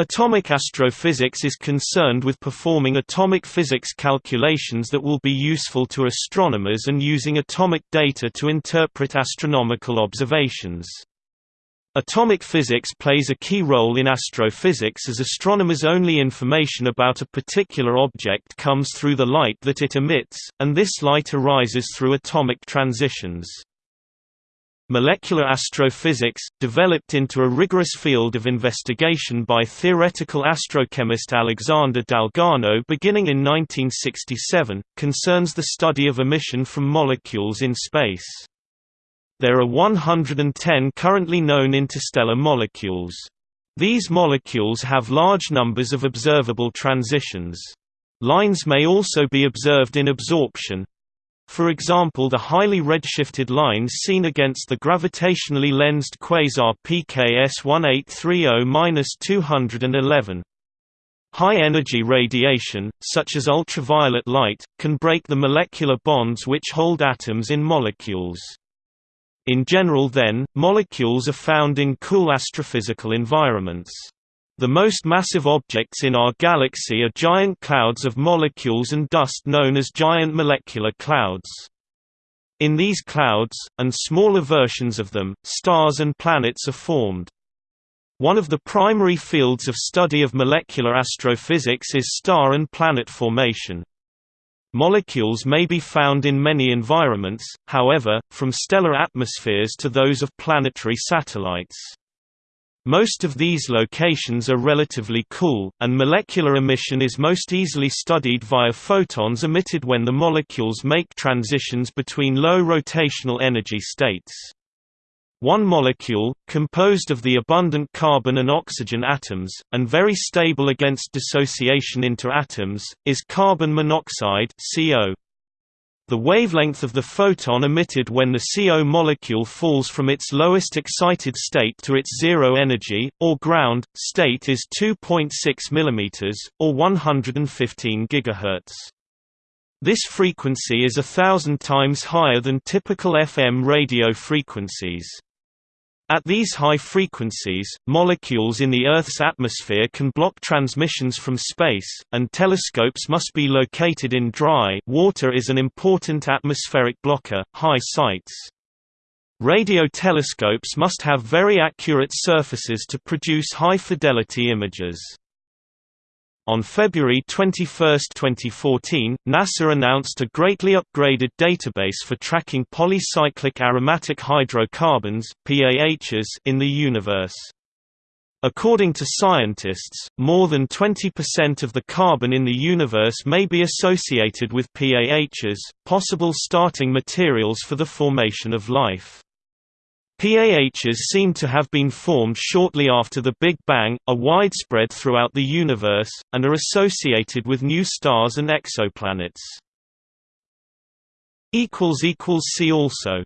Atomic astrophysics is concerned with performing atomic physics calculations that will be useful to astronomers and using atomic data to interpret astronomical observations. Atomic physics plays a key role in astrophysics as astronomers' only information about a particular object comes through the light that it emits, and this light arises through atomic transitions. Molecular astrophysics, developed into a rigorous field of investigation by theoretical astrochemist Alexander Dalgarno beginning in 1967, concerns the study of emission from molecules in space. There are 110 currently known interstellar molecules. These molecules have large numbers of observable transitions. Lines may also be observed in absorption, for example the highly redshifted lines seen against the gravitationally lensed quasar PKS 1830-211. High-energy radiation, such as ultraviolet light, can break the molecular bonds which hold atoms in molecules. In general then, molecules are found in cool astrophysical environments. The most massive objects in our galaxy are giant clouds of molecules and dust known as giant molecular clouds. In these clouds, and smaller versions of them, stars and planets are formed. One of the primary fields of study of molecular astrophysics is star and planet formation. Molecules may be found in many environments, however, from stellar atmospheres to those of planetary satellites. Most of these locations are relatively cool, and molecular emission is most easily studied via photons emitted when the molecules make transitions between low rotational energy states. One molecule, composed of the abundant carbon and oxygen atoms, and very stable against dissociation into atoms, is carbon monoxide CO. The wavelength of the photon emitted when the CO molecule falls from its lowest excited state to its zero energy, or ground, state is 2.6 mm, or 115 GHz. This frequency is a thousand times higher than typical FM radio frequencies. At these high frequencies, molecules in the Earth's atmosphere can block transmissions from space, and telescopes must be located in dry water is an important atmospheric blocker, high sites. Radio telescopes must have very accurate surfaces to produce high-fidelity images. On February 21, 2014, NASA announced a greatly upgraded database for tracking polycyclic aromatic hydrocarbons (PAHs) in the universe. According to scientists, more than 20% of the carbon in the universe may be associated with PAHs, possible starting materials for the formation of life. PAHs seem to have been formed shortly after the Big Bang, are widespread throughout the universe, and are associated with new stars and exoplanets. See also